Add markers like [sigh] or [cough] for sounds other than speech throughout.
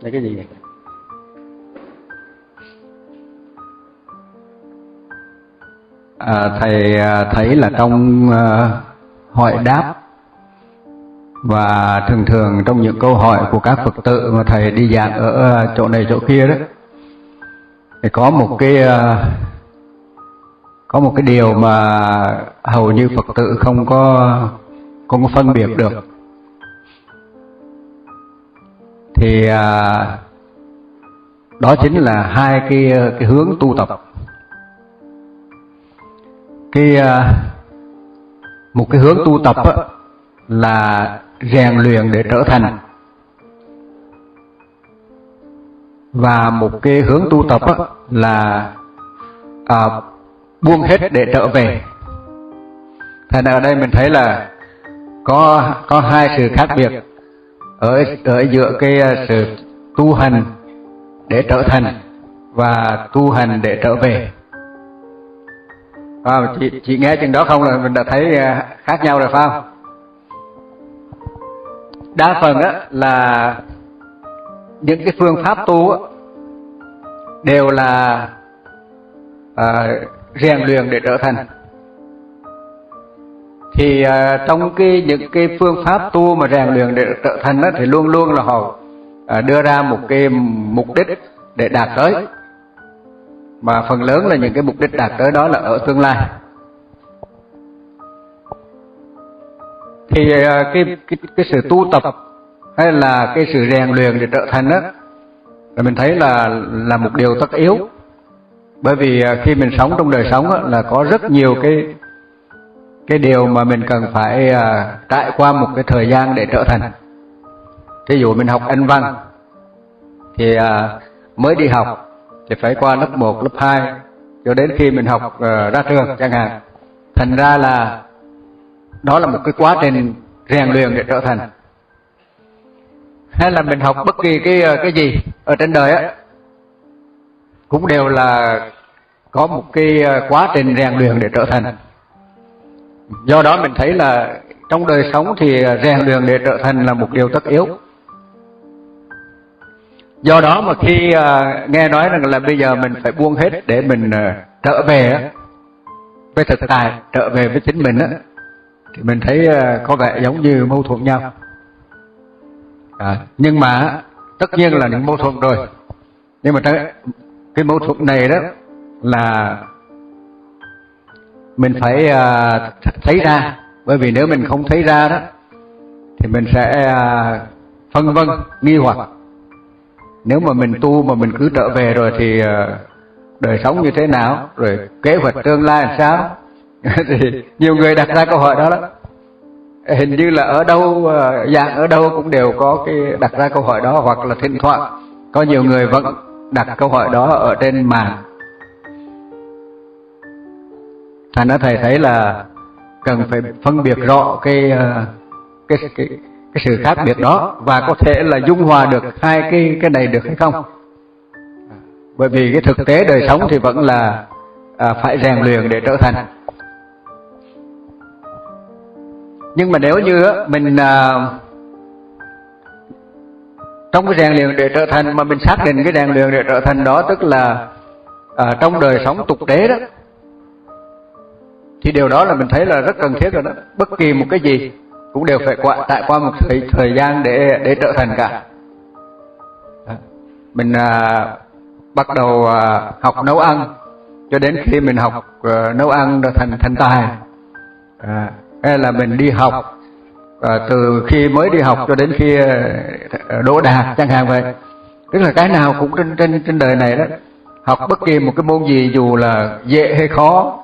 là cái gì vậy? À, thầy à, thấy là trong à, uh, hỏi đáp. Và thường thường trong những câu hỏi của các phật tử mà thầy đi giảng ở à, chỗ này chỗ kia đó thì có một cái uh, có một cái điều mà hầu như phật tử không có không có phân biệt được thì à, đó chính là hai cái ờ, cái hướng tu tập. Cái à, một cái hướng tu tập á, là rèn luyện để trở thành. Và một cái hướng tu tập á, là à, buông hết để trở về. Thành ở đây mình thấy là có có hai sự khác biệt ở ở giữa cái à, sự tu hành để trở thành và tu hành để trở về. À, chị, chị nghe chừng đó không là mình đã thấy à, khác nhau rồi phải không? Đa phần á là những cái phương pháp tu á, đều là à, rèn luyện để trở thành thì uh, trong cái những cái phương pháp tu mà rèn luyện để trở thành đó thì luôn luôn là họ uh, đưa ra một cái mục đích để đạt tới. Mà phần lớn là những cái mục đích đạt tới đó là ở tương lai. Thì uh, cái cái cái sự tu tập hay là cái sự rèn luyện để trở thành đó là mình thấy là là một điều tất yếu. Bởi vì khi mình sống trong đời sống đó, là có rất nhiều cái cái điều mà mình cần phải à, trải qua một cái thời gian để trở thành. Thí dụ mình học anh văn thì à, mới đi học thì phải qua lớp 1, lớp 2 cho đến khi mình học uh, ra trường chẳng hạn. Thành ra là đó là một cái quá trình rèn luyện để trở thành. Hay là mình học bất kỳ cái cái gì ở trên đời á cũng đều là có một cái quá trình rèn luyện để trở thành do đó mình thấy là trong đời sống thì rèn luyện để trở thành là một điều tất yếu. Do đó mà khi uh, nghe nói rằng là bây giờ mình phải buông hết để mình uh, trở về với thực tại trở về với chính mình á thì mình thấy uh, có vẻ giống như mâu thuẫn nhau. À, nhưng mà tất nhiên là những mâu thuẫn rồi. Nhưng mà cái, cái mâu thuẫn này đó là mình phải uh, thấy ra. bởi vì nếu mình không thấy ra đó thì mình sẽ uh, phân vân nghi hoặc. nếu mà mình tu mà mình cứ trở về rồi thì uh, đời sống như thế nào rồi kế hoạch tương lai làm [laughs] sao thì nhiều người đặt ra câu hỏi đó đó hình như là ở đâu dạng ở đâu cũng đều có cái đặt ra câu hỏi đó hoặc là thỉnh thoảng có nhiều người vẫn đặt câu hỏi đó ở trên mạng thành ra thầy thấy là cần phải phân biệt rõ cái ờ, cái cái cái sự khác biệt đó và có thể là dung hòa được hai cái cái này được hay không? Bởi vì cái thực tế đời sống thì vẫn là à, phải rèn luyện để trở thành. Nhưng mà nếu như mình à, trong cái rèn luyện để trở thành mà mình xác định cái rèn luyện để trở thành đó tức là à, trong đời sống tục tế đó thì điều đó là mình thấy là rất cần thiết rồi đó. Bất kỳ một cái gì cũng đều phải qua tại qua một thời thời gian để để trở thành cả. Mình à, bắt đầu à, học nấu ăn. Cho đến khi mình học à, nấu ăn được thành thành tài. À, hay là mình đi học à, từ khi mới đi học cho đến khi à, đỗ đạt chẳng hạn vậy. Tức là cái nào cũng trên trên trên đời này đó. Học bất kỳ một cái môn gì dù là dễ hay khó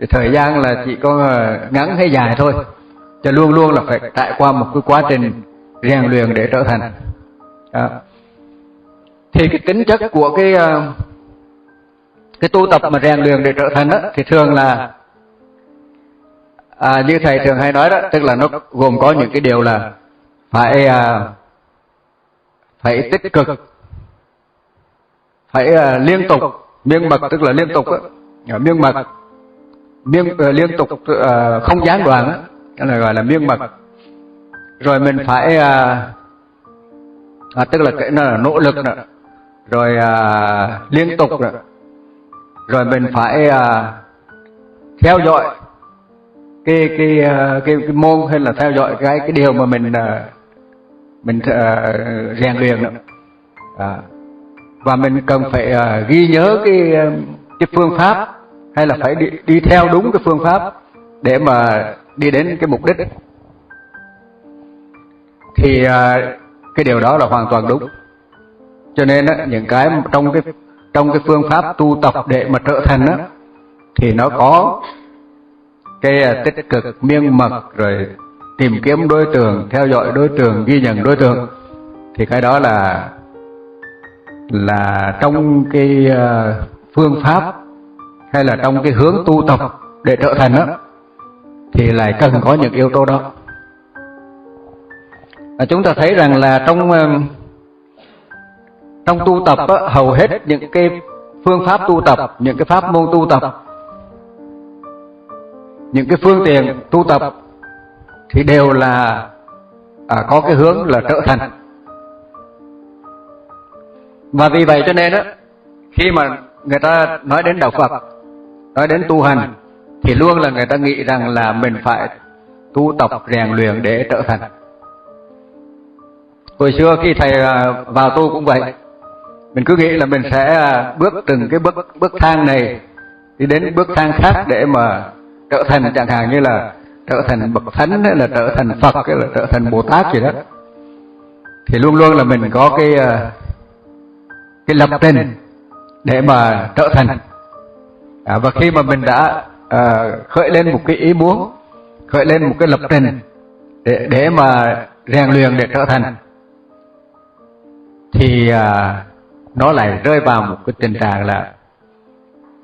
thì thời gian là chỉ có ờ, ngắn hay dài thôi. Cho luôn luôn là phải trải qua một cái quá trình rèn luyện để trở thành. Đó. thì cái tính chất của cái ờ, cái tu tập mà rèn luyện để trở thành đó thì thường là à, như thầy thường hay nói đó tức là nó gồm có những cái điều là phải à, phải tích cực phải à, liên tục miên mật tức là liên tục á. Miên mật miên uh, ờ, liên tục uh, không gián đoạn á đó là gọi là miên mật. Rồi mình phải uh, à, tức là cái nó là nỗ lực nữa rồi à, liên tục nữa rồi mình phải à, theo dõi cái cái, à, cái cái môn hay là theo dõi cái cái điều mà mình à, mình à, rèn luyện nữa à, và mình cần phải à, ghi nhớ cái cái phương pháp hay là phải đi, đi theo đúng cái phương pháp để mà đi đến cái mục đích? Thì à, cái điều đó là hoàn toàn đúng. Cho nên á, những cái trong cái trong cái phương pháp tu tập để mà trở thành á thì nó có cái à, tích cực miên mật rồi tìm kiếm đối tượng theo dõi đối tượng ghi nhận đối tượng. Thì cái đó là là trong cái à, phương pháp hay là trong cái hướng tu tập để trở thành á thì lại cần có những yếu tố đó. À, chúng ta thấy rằng là trong ờ, trong tu tập á, hầu hết những cái phương pháp tu tập những cái pháp môn tu tập những cái phương tiện tu tập thì đều là à, có cái hướng là trở thành. Và vì vậy cho nên á khi mà người ta nói đến đạo Phật nói đến tu hành thì luôn là người ta nghĩ rằng là mình phải tu tập rèn luyện để trở thành. Hồi xưa khi thầy à, vào tu cũng vậy. Mình cứ nghĩ là mình sẽ à, bước từng cái bước bước thang này đi đến bước thang khác để mà trở thành chẳng hạn như là trở thành bậc thánh hay là trở thành phật hay là trở thành bồ tát gì đó. Thì luôn luôn là mình có cái à, cái lập trình để mà trở thành à, và khi mà mình đã à, khởi lên một cái ý muốn khởi lên một cái lập trình để để mà rèn luyện để trở thành thì à, nó lại rơi vào một cái tình trạng là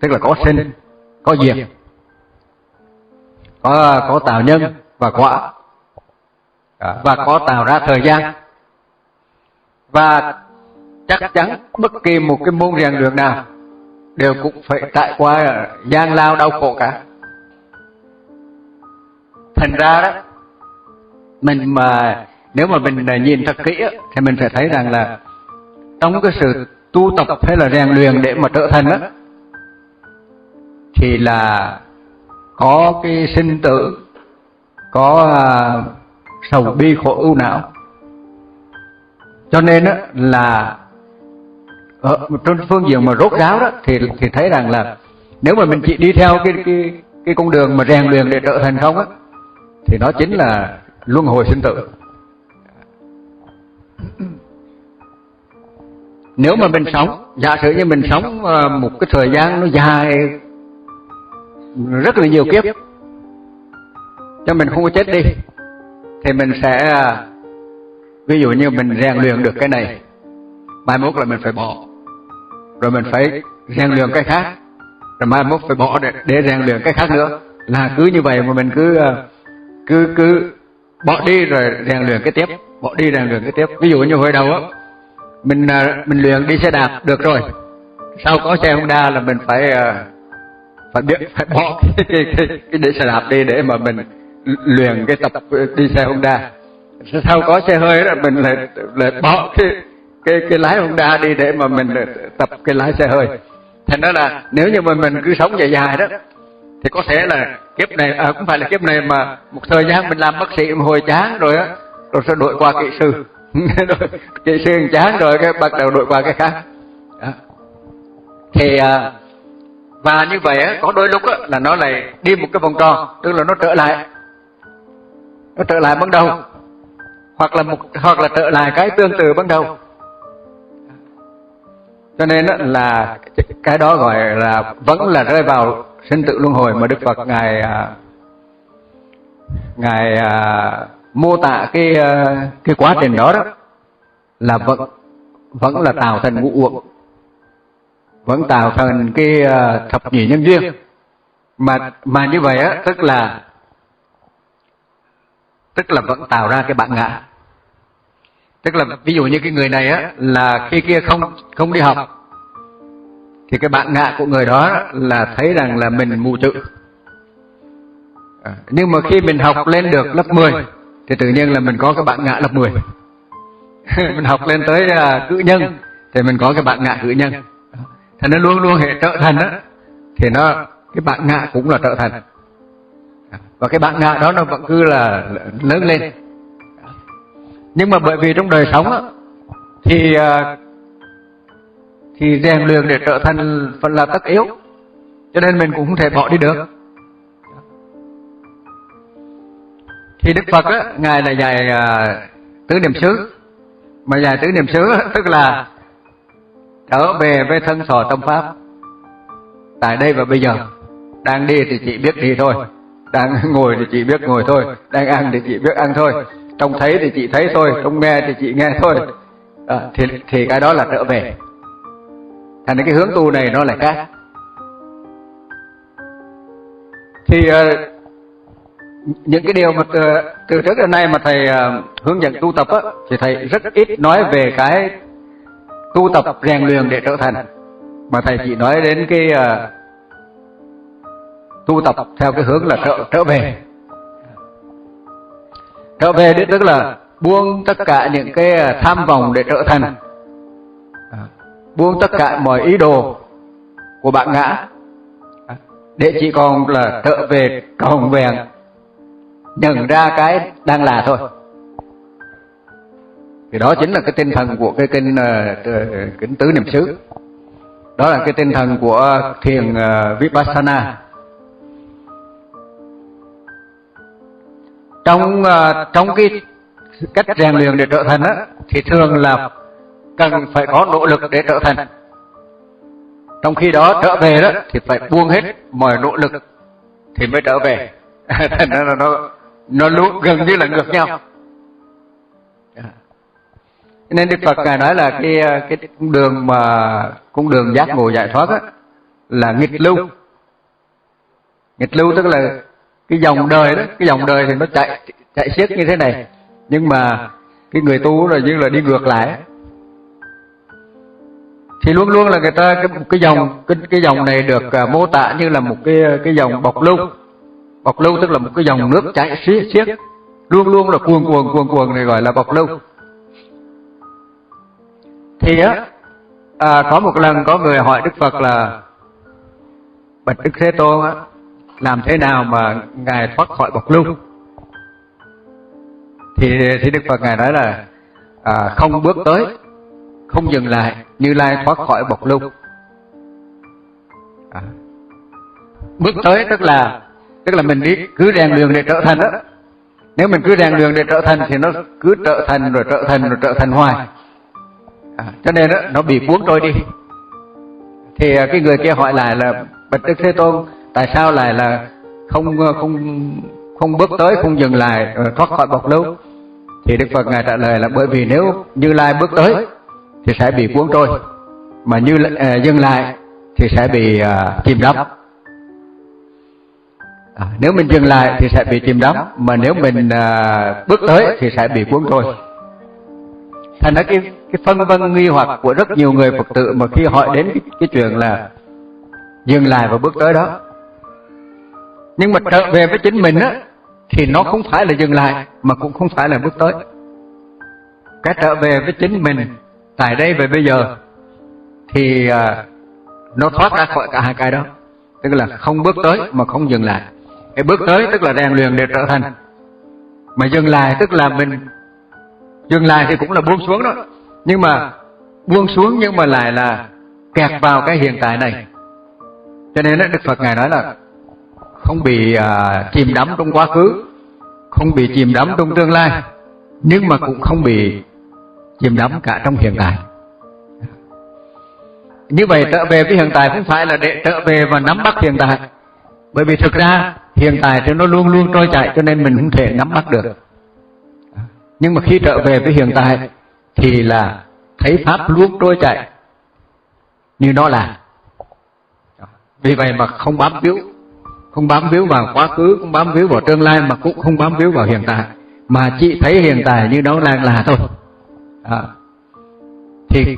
tức là có sinh có diệt có có tạo nhân và quả và có tạo ra thời gian. Và chắc chắn bất kỳ một cái môn rèn luyện nào đều cũng phải trải qua gian lao đau khổ cả. Thành ra đó, mình mà, nếu mà mình nhìn thật kỹ thì mình sẽ thấy rằng là trong cái sự tu tập hay là rèn luyện để mà trở thành đó thì là có cái sinh tử, có à, sầu bi khổ ưu não. Cho nên đó là ở trên phương diện mà rốt ráo đó, thì thì thấy rằng là nếu mà mình chỉ đi theo cái cái cái con đường mà rèn luyện để trở thành không á, thì nó chính là luân hồi sinh tử. Nếu mà mình sống, giả sử như mình sống ờ, một cái thời gian nó dài, rất là nhiều kiếp, cho mình không có chết đi, thì mình sẽ, ví dụ như mình rèn luyện được cái này, mai mốt là mình phải bỏ rồi mình phải rèn luyện cái khác. Rồi mai mốt phải bỏ để, để rèn luyện cái khác nữa. Là cứ như vậy mà mình cứ ờ, cứ cứ bỏ đi rồi rèn luyện cái tiếp. Bỏ đi rèn luyện cái tiếp. Ví dụ như hồi đầu á mình ờ, mình luyện đi xe đạp được rồi. Sau có xe Honda là mình phải ờ, phải biết phải bỏ [laughs] cái, cái, cái, cái để xe đạp đi để mà mình luyện cái tập đi xe Honda. Sau có xe hơi là mình lại lại bỏ cái cái cái lái Honda đi để mà mình tập cái lái xe hơi. thành đó là nếu như mà mình cứ sống dài dài đó thì có thể là kiếp này à, cũng phải là kiếp này mà một thời gian mình làm bác sĩ một hồi chán rồi á rồi sẽ đổi qua kỹ sư. Kỹ sư. [laughs] Chán rồi cái bắt đầu đổi qua cái khác. Đó. thì à, và như vậy á, có đôi lúc á, là nó lại đi một cái vòng tròn tức là nó trở lại. Nó trở lại ban đầu hoặc là một hoặc là trở lại cái tương tự ban đầu cho nên là cái đó gọi là vẫn là rơi vào sinh tự luân hồi mà Đức Phật ngài à, ngài à, mô tả cái à, cái quá trình đó đó là vẫn vẫn là tạo thành ngũ uẩn vẫn tạo thành cái à, thập nhị nhân duyên. Mà mà như vậy á tức là tức là vẫn tạo ra cái bản ngã tức là ví dụ như cái người này á là khi kia không không đi học thì cái bạn ngạ của người đó là thấy rằng là mình mù chữ. À, nhưng mà khi mình học lên được lớp 10 thì tự nhiên là mình có cái bạn ngạ lớp 10 [laughs] mình học lên tới uh, cử nhân thì mình có cái bạn ngạ cử nhân. Thì nó luôn luôn hệ trợ thành á thì nó cái bạn ngạ cũng là trợ thành và cái bạn ngạ đó nó vẫn cứ là lớn lên nhưng mà bởi vì trong đời sống á, thì à, thì rèn luyện để trở thành phần là tất yếu, cho nên mình cũng không thể bỏ đi được. Thì đức phật á, ngài là dạy à, tứ niệm xứ. Mà dạy tứ niệm xứ tức là trở về với thân sò tâm pháp. Tại đây và bây giờ, đang đi thì chỉ biết đi thôi, đang ngồi thì chỉ biết ngồi thôi, đang ăn thì chỉ biết ăn thôi trong thấy thì chị thấy thôi trong nghe thì chị nghe thôi. À, thì thì cái đó là trở về. Thành cái hướng tu này nó lại khác. Thì uh, những cái điều mà từ, từ trước đến nay mà thầy uh, hướng dẫn tu tập á, thì thầy rất ít nói về cái tu tập rèn luyện để trở thành. Mà thầy chỉ nói đến cái uh, tu tập theo cái hướng là trở trở về trở về đấy tức là buông tất cả những cái à, tham vọng để trở thành. À, buông tất cả mọi ý đồ của bạn ngã. À, để chỉ còn là trở về còn vẹn nhận ra cái đang là thôi. Thì đó chính là cái tinh thần của cái kinh uh, kính tứ niệm xứ. Đó là cái tinh thần của thiền uh, vipassana. Trong uh, trong cái cách rèn luyện để trở thành á thì thường là cần phải có nỗ lực để trở thành. Trong khi đó trở về đó thì phải buông hết mọi nỗ lực thì mới trở về. [laughs] Thành ra là nó nó luôn gần như là ngược nhau. Nên đức phật ngài nói là cái ờ, cái cung đường mà cung đường giác ngộ giải thoát á, là nghịch lưu. Nghịch lưu tức là cái dòng đời đó cái dòng đời thì nó chạy chạy xiết như thế này. nhưng mà cái người tu là như là đi ngược lại. Thì luôn luôn là người ta cái cái dòng cái cái dòng này được uh, mô tả như là một cái cái dòng bọc lưu. bọc lưu tức là một cái dòng nước chảy xiết. xiết. Luôn luôn là cuồn cuồn cuồn cuồn này gọi là bọc lưu. Thì á à, có một lần có người hỏi đức phật là bạch đức thế tôn á làm thế nào mà ngài thoát khỏi bọc lưu thì thì đức phật ngài nói là à, không bước tới không dừng lại như lai thoát khỏi bọc lưu à. bước tới tức là tức là mình đi cứ rèn luyện để trở thành đó. Nếu mình cứ rèn luyện để trở thành thì nó cứ trở thành rồi trở thành rồi trở thành hoài. À, cho nên đó, nó bị cuốn trôi đi. Thì à, cái người kia hỏi lại là bạch đức thế tôn tại sao lại là không không không bước tới không dừng lại ờ, thoát khỏi bọc lưu thì đức phật ngài trả lời là bởi vì nếu như lai bước tới thì sẽ bị cuốn trôi. Mà như uh, dừng lại thì sẽ bị uh, chìm đắm. À, nếu mình dừng lại thì sẽ bị chìm đắm mà nếu mình uh, bước tới thì sẽ bị cuốn trôi. Thành ra cái cái phân vân nghi hoặc của rất nhiều người phật tử mà khi hỏi đến cái, cái chuyện là dừng lại và bước tới đó nhưng mà trở về với chính mình á thì nó không phải là dừng lại mà cũng không phải là bước tới. Cái trở về với chính mình tại đây và bây giờ thì à, nó thoát ra khỏi cả hai cái đó. Tức là không bước tới mà không dừng lại. Cái bước tới tức là rèn luyện để trở thành. Mà dừng lại tức là mình dừng lại thì cũng là buông xuống đó. Nhưng mà buông xuống nhưng mà lại là kẹt vào cái hiện tại này. Cho nên Đức Phật Ngài nói là không bị uh, chìm đắm trong quá khứ không bị chìm đắm trong tương lai nhưng mà cũng không bị chìm đắm cả trong hiện tại. Như vậy trở về với hiện tại không phải là để trở về và nắm bắt hiện tại. Bởi vì thực ra hiện tại thì nó luôn luôn trôi chạy cho nên mình không thể nắm bắt được. Nhưng mà khi trở về với hiện tại thì là thấy pháp luôn trôi chạy như nó là. Vì vậy mà không bám víu không bám víu vào quá khứ, không bám víu vào tương lai, mà cũng không bám víu vào hiện tại. Mà chị thấy hiện tại như nó đang là thôi. À. thì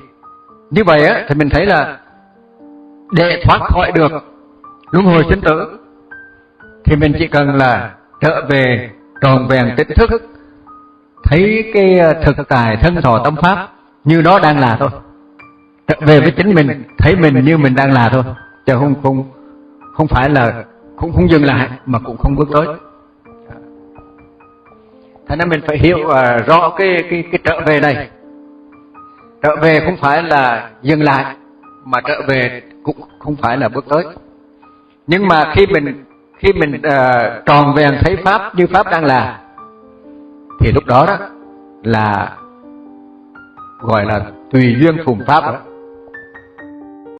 như vậy á, thì mình thấy là để thoát khỏi được luân hồi sinh tử, thì mình chỉ cần là trở về tròn vẹn tỉnh thức, thấy cái à, thực tài thân thọ tâm pháp như nó đang là thôi. Trở về với chính mình, thấy mình như mình đang là thôi, chứ không không không phải là cũng không dừng lại mà cũng không bước tới. Thế nên mình phải hiểu uh, rõ cái cái cái trở về này. Trở về không phải là dừng lại mà trở về cũng không phải là bước tới. Nhưng mà khi mình khi mình uh, tròn vẹn thấy pháp như pháp đang là thì lúc đó đó là gọi là tùy duyên phùng pháp đó.